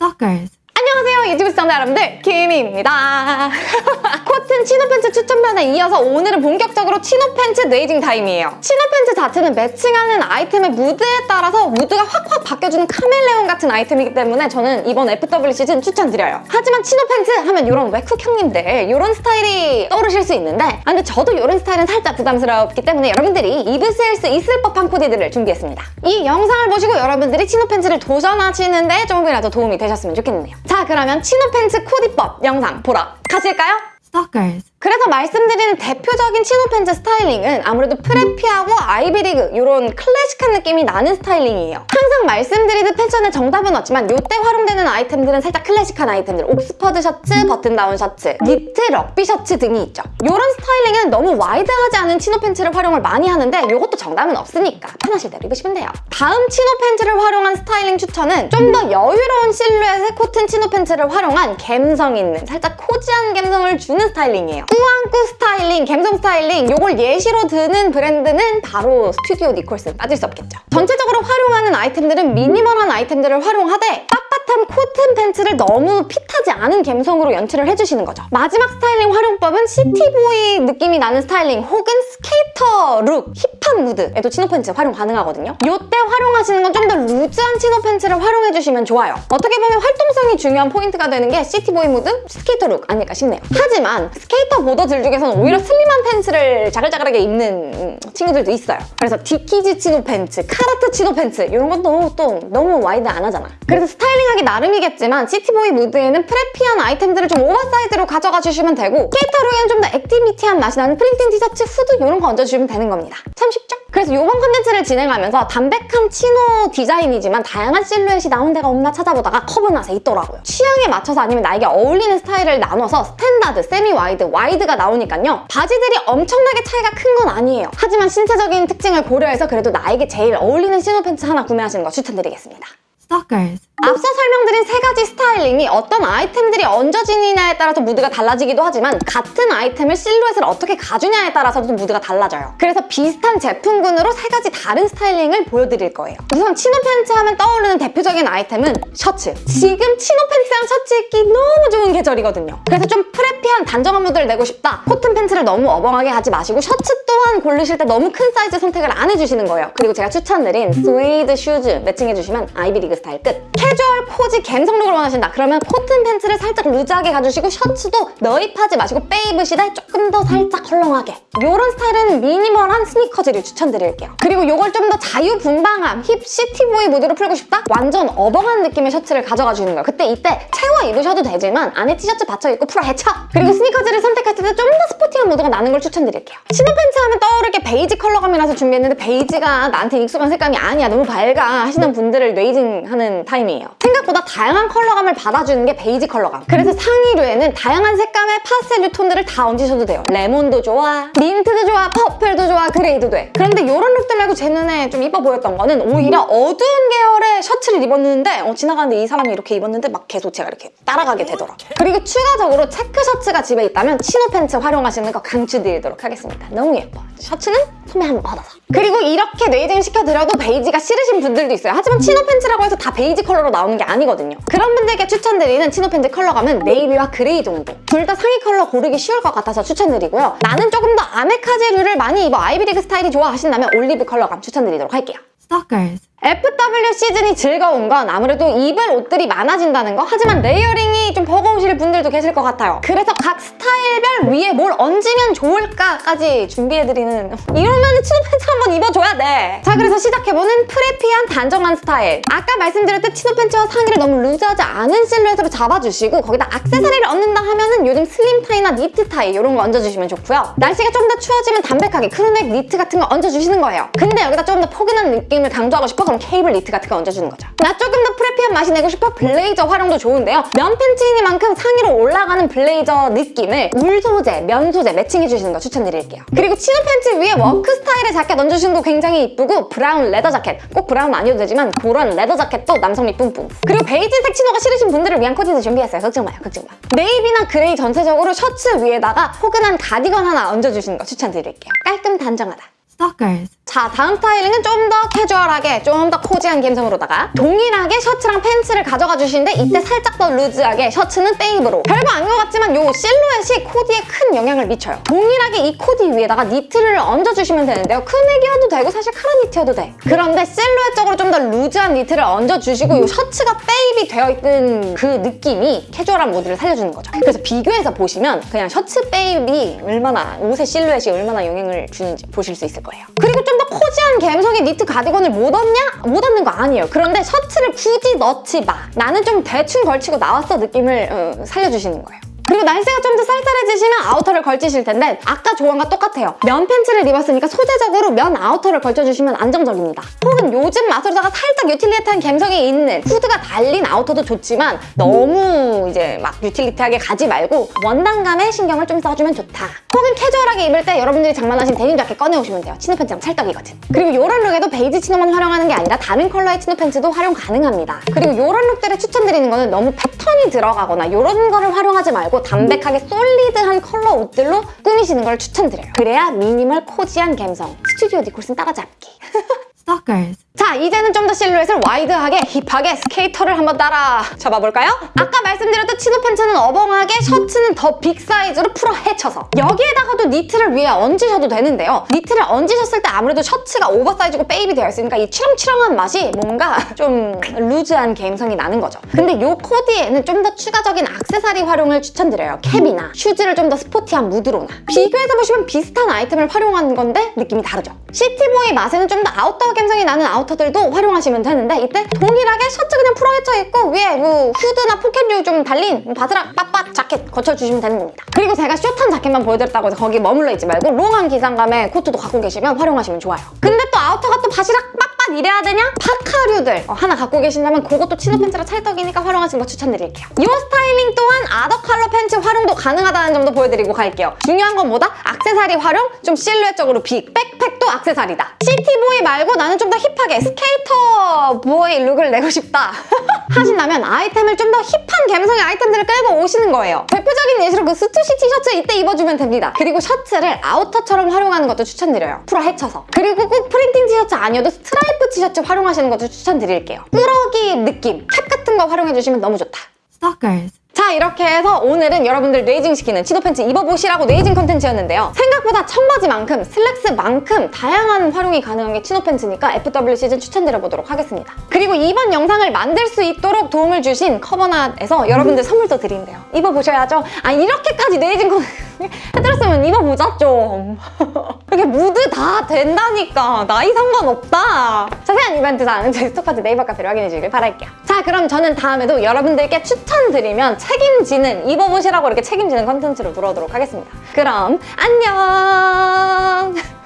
Stalkers. 안녕하세요. 유튜브 시청자 여러분들 김희입니다. 코튼 chino 팬츠 추천편에 이어서 오늘은 본격적으로 chino 팬츠 네이징 타임이에요. chino 팬츠 자체는 matching하는 아이템의 무드에 따라서 무드가 확확 바뀌어주는 카멜레온 같은 아이템이기 때문에 저는 이번 FW 시즌 추천드려요. 하지만 chino 팬츠 하면 이런 외쿡 형님들 이런 스타일이 떠오르실 수 있는데 아, 근데 저도 이런 스타일은 살짝 부담스럽기 때문에 여러분들이 입으실 수 있을 법한 코디들을 준비했습니다. 이 영상을 보시고 여러분들이 chino 팬츠를 도전하시는데 조금이라도 도움이 되셨으면 좋겠네요 자 그러면 chino 팬츠 코디법 영상 보러 가실까요? Stalkers. 그래서 말씀드리는 대표적인 chino 팬츠 styling은 아무래도 preppy하고 아이비리그 이런 클래식한 느낌이 나는 styling이에요. 항상 말씀드리듯 패션의 정답은 없지만 이때 활용되는 아이템들은 살짝 클래식한 아이템들 옥스퍼드 셔츠, button down 셔츠, 니트, 럭비 셔츠 등이 있죠. 이런 styling은 너무 wide하지 않은 chino 팬츠를 활용을 많이 하는데 이것도 정답은 없으니까 편하실 대로 입으시면 돼요. 다음 chino 팬츠를 활용한 스타일링 추천은 좀 더 여유로운 실루엣의 코튼 chino 팬츠를 활용한 감성 있는 살짝 cozy한 감성을 주는 styling이에요. 꾸안꾸 스타일링, 감성 스타일링 요걸 예시로 드는 브랜드는 바로 스튜디오 니콜슨 빠질 수 없겠죠. 전체적으로 활용하는 아이템들은 minimal한 아이템들을 활용하데 빳빳한 코튼 팬츠를 너무 fit하지 않은 감성으로 연출을 해주시는 거죠. 마지막 스타일링 활용법은 city boy 느낌이 나는 스타일링 혹은 skater look, hip한 무드에도 chino 팬츠 활용 가능하거든요. 이때 활용하시는 건 좀 더 loose한 chino 팬츠를 활용해주시면 좋아요. 어떻게 보면 활동성이 중요한 포인트가 되는 게 city boy 무드, skater look 아닐까 싶네요. 하지만 skater boarder들 중에서는 오히려 slim한 팬츠를 자글자글하게 입는 음, 친구들도 있어요. 그래서 디키즈 chino 팬츠, 칼하트 chino 팬츠 이런 건 너무 또 너무 wide 안 하잖아. 그래서 styling하기 나름이겠지만 city boy 무드에는 preppy한 아이템들을 좀 oversize로 가져가 주시면 되고 skater look에는 좀 더 activity한 맛이 나는 printing 티셔츠, 후드 이런 거 얹어주시면 되는 겁니다. 참 쉽죠? 그래서 이번 컨텐츠를 진행하면서 담백한 chino 디자인이지만 다양한 실루엣이 나온 데가 없나 찾아보다가 커버낫에 있더라고요. 취향에 맞춰서 아니면 나에게 어울리는 스타일을 나눠서 standard, semi wide, wide가 나오니까요. 바지들이 엄청나게 차이가 큰 건 아니에요. 하지만 신체적인 특징을 고려해서 그래도 나에게 제일 어울리는 chino 팬츠 하나 구매하시는 거 추천드리겠습니다. Stalkers. 앞서 설명드린 세 가지 styling이 어떤 아이템들이 얹어지느냐에 따라서 무드가 달라지기도 하지만 같은 아이템을 실루엣을 어떻게 가주냐에 따라서도 무드가 달라져요. 그래서 비슷한 제품군으로 세 가지 다른 styling을 보여드릴 거예요. 우선 chino 팬츠 하면 떠오르는 대표적인 아이템은 셔츠. 지금 chino 팬츠랑 셔츠 입기 너무 좋은 계절이거든요. 그래서 좀 preppy한 단정한 무드를 내고 싶다. 코튼 팬츠를 너무 어벙하게 하지 마시고 셔츠 또한 고르실 때 너무 큰 사이즈 선택을 안 해주시는 거예요. 그리고 제가 추천드린 스웨이드 슈즈 매칭해주시면 아이비리그 스타일 끝. 캐주얼 cozy 감성룩을 원하신다. 그러면 코튼 팬츠를 살짝 루즈하게 가주시고 셔츠도 넣입하지 마시고 빼입으시되 조금 더 살짝 헐렁하게. 이런 스타일은 미니멀한 스니커즈를 추천드릴게요. 그리고 이걸 좀 더 자유분방함, hip city boy 무드로 풀고 싶다? 완전 어벙한 느낌의 셔츠를 가져가 주는 거예요. 그때 이때 채워 입으셔도 되지만 안에 티셔츠 받쳐 입고 풀어 헤쳐! 그리고 스니커즈를 선택할 때좀 더 스포티한 무드가 나는 걸 추천드릴게요. 치노 팬츠 하면 떠오르는 게 베이지 컬러감이라서 준비했는데 베이지가 나한테 익숙한 색감이 아니야 너무 밝아 하시는 분들을 뇌이징하는 타임이에요. 생각보다 다양한 컬러감을 받아주는 게 베이지 컬러감. 그래서 상의류에는 다양한 색감의 파스텔 톤들을 다 얹으셔도 돼요. 레몬도 좋아, 민트도 좋아, 퍼플도 좋아, 그레이도 돼. 그런데 이런 룩들 말고 제 눈에 좀 이뻐 보였던 거는 오히려 어두운 계열의 셔츠를 입었는데 어, 지나가는데 이 사람이 이렇게 입었는데 막 계속 제가 이렇게 따라가게 되더라고요. 그리고 추가적으로 체크 셔츠가 집에 있다면 치노 팬츠 활용하시는 거 강추드리도록 하겠습니다. 너무 예뻐. 셔츠는 소매 한번 받아서. 그리고 이렇게 뇌이징 시켜드려도 베이지가 싫으신 분들도 있어요. 하지만 치노 팬츠라고 해서 다 베이지 컬러로 나오는 게 아니거든요. 그런 분들께 추천드리는 치노 팬츠 컬러감은 네이비와 그레이 정도. 둘 다 상의 컬러 고르기 쉬울 것 같아서 추천드리고요. 나는 조금 더 아메카지류를 많이 입어 아이비리그 스타일이 좋아 하신다면 올리브 컬러감 추천드리도록 할게요. Stalkers. FW 시즌이 즐거운 건 아무래도 입을 옷들이 많아진다는 거? 하지만 레이어링이 좀 버거우실 분들도 계실 것 같아요. 그래서 각 스타일별 위에 뭘 얹으면 좋을까까지 준비해드리는 이러면 치노 팬츠 한번 입어줘야 돼자 그래서 시작해보는 preppy한 단정한 스타일. 아까 말씀드렸듯 치노 팬츠와 상의를 너무 루즈하지 않은 실루엣으로 잡아주시고 거기다 액세서리를 얹는다 하면은 요즘 슬림 타이나 니트 타이 이런 거 얹어주시면 좋고요. 날씨가 좀 더 추워지면 담백하게 크루넥 니트 같은 거 얹어주시는 거예요. 근데 여기다 좀더 포근한 느낌을 강조하고 싶어? 그럼 케이블 니트 같은 거 얹어주는 거죠. 나 조금 더 preppy한 맛이 내고 싶어? 블레이저 활용도 좋은데요. 면 팬츠이니만큼 상의로 올라가는 블레이저 느낌을 울 소재, 면 소재 매칭해주시는 거 추천드릴게요. 그리고 치노 팬츠 위에 워크 스타일의 자켓 얹어주는 거 굉장히 이쁘고 브라운 레더 자켓, 꼭 브라운 아니어도 되지만 그런 레더 자켓도 남성미 뿜뿜. 그리고 베이지색 치노가 싫으신 분들을 위한 코디도 준비했어요. 걱정 마요, 걱정 마. 네이비나 그레이 전체적으로 셔츠 위에다가 포근한 가디건 하나 얹어주시는 거 추천드릴게요. 깔끔 단정하다. Stalkers. 자, 다음 스타일링은 좀 더 캐주얼하게, 좀 더 cozy한 감성으로다가 동일하게 셔츠랑 팬츠를 가져가 주시는데 이때 살짝 더 루즈하게 셔츠는 빼입으로 별거 아닌 것 같지만 요 실루엣이 코디에 큰 영향을 미쳐요. 동일하게 이 코디 위에다가 니트를 얹어주시면 되는데요. 크루넥이어도 되고 사실 카라 니트여도 돼. 그런데 실루엣적으로 좀 더 루즈한 니트를 얹어주시고 요 셔츠가 빼입이 되어 있는 그 느낌이 캐주얼한 무드를 살려주는 거죠. 그래서 비교해서 보시면 그냥 셔츠 빼입이 얼마나 옷의 실루엣이 얼마나 영향을 주는지 보실 수 있을 거예요. 그리고 좀더 cozy한 감성의 니트 가디건을 못 얹냐? 못 얹는 거 아니에요. 그런데 셔츠를 굳이 넣지 마. 나는 좀 대충 걸치고 나왔어 느낌을 어, 살려주시는 거예요. 그리고 날씨가 좀 더 쌀쌀해지시면 아우터를 걸치실 텐데 아까 조언과 똑같아요. 면 팬츠를 입었으니까 소재적으로 면 아우터를 걸쳐주시면 안정적입니다. 혹은 요즘 맛으로다가 살짝 유틸리티한 감성이 있는 후드가 달린 아우터도 좋지만 너무 이제 막 유틸리티하게 가지 말고 원단감에 신경을 좀 써주면 좋다. 혹은 캐주얼하게 입을 때 여러분들이 장만하신 데님 자켓 꺼내오시면 돼요. 치노 팬츠랑 찰떡이거든. 그리고 이런 룩에도 베이지 치노만 활용하는 게 아니라 다른 컬러의 치노 팬츠도 활용 가능합니다. 그리고 이런 룩들을 추천드리는 거는 너무 패턴이 들어가거나 이런 거를 활용하지 말고 담백하게 solid한 컬러 옷들로 꾸미시는 걸 추천드려요. 그래야 미니멀 cozy한 감성. 스튜디오 니콜슨 따라잡기. Stalkers. 자, 이제는 좀 더 실루엣을 와이드하게 hip하게 스케이터를 한번 따라 잡아볼까요? 아까 말씀드렸던 치노 팬츠는 어벙하게 셔츠는 더 빅 사이즈로 풀어 헤쳐서 여기에다가도 니트를 위에 얹으셔도 되는데요. 니트를 얹으셨을 때 아무래도 셔츠가 오버사이즈고 빼입이 되어 있으니까 이 치렁치렁한 맛이 뭔가 좀 루즈한 감성이 나는 거죠. 근데 이 코디에는 좀 더 추가적인 악세사리 활용을 추천드려요. 캡이나 슈즈를 좀 더 스포티한 무드로나 비교해서 보시면 비슷한 아이템을 활용하는 건데 느낌이 다르죠. city boy 맛에는 좀 더 아웃도어 감성이 나는 아우터들도 활용하시면 되는데 이때 동일하게 셔츠 그냥 풀어 헤쳐 있고 위에 뭐 후드나 포켓류 좀 달린 뭐 바스락 빳빳 자켓 걸쳐주시면 되는 겁니다. 그리고 제가 숏한 자켓만 보여드렸다고 해서 거기 머물러 있지 말고 롱한 기장감의 코트도 갖고 계시면 활용하시면 좋아요. 근데 또 아우터가 또 바시락 빳빳 이래야 되냐? 파카류들 어, 하나 갖고 계신다면 그것도 치노 팬츠랑 찰떡이니까 활용하시는 거 추천드릴게요. 이 스타일링 또한 other 컬러 팬츠 활용도 가능하다는 점도 보여드리고 갈게요. 중요한 건 뭐다? 악세사리 활용, 좀 실루엣적으로 빅, 백팩도 악세사리다. city boy 말고 나는 좀 더 hip하게 skater boy 룩을 내고 싶다. 하신다면 아이템을 좀 더 hip한 감성의 아이템들을 끌고 오시는 거예요. 대표적인 예시로 그 스투시 티셔츠 이때 입어주면 됩니다. 그리고 셔츠를 아우터처럼 활용하는 것도 추천드려요. 풀어 헤쳐서. 그리고 꼭 프린팅 티셔츠 아니어도 스트라이프 티셔츠 활용하시는 것도 추천드릴게요. 꾸러기 느낌, 캡 같은 거 활용해주시면 너무 좋다. Stalkers. 자 이렇게 해서 오늘은 여러분들 뇌이징 시키는 치노 팬츠 입어보시라고 뇌이징 컨텐츠였는데요. 생각보다 청바지만큼 슬랙스만큼 다양한 활용이 가능한 게 치노 팬츠니까 FW 시즌 추천드려보도록 하겠습니다. 그리고 이번 영상을 만들 수 있도록 도움을 주신 커버낫에서 여러분들 선물도 드린대요. 입어보셔야죠. 아 이렇게까지 뇌이징 컨텐츠 해드렸으면 입어보자 좀. 이렇게 무드 다 된다니까 나이 상관없다. 자세한 이벤트 사항은 저희 스토커즈 네이버 카페를 확인해 주길 바랄게요. 자 그럼 저는 다음에도 여러분들께 추천드리면 책임지는 입어보시라고 이렇게 책임지는 컨텐츠를 불러오도록 하겠습니다. 그럼 안녕!